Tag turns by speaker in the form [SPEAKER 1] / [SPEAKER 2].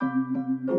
[SPEAKER 1] Música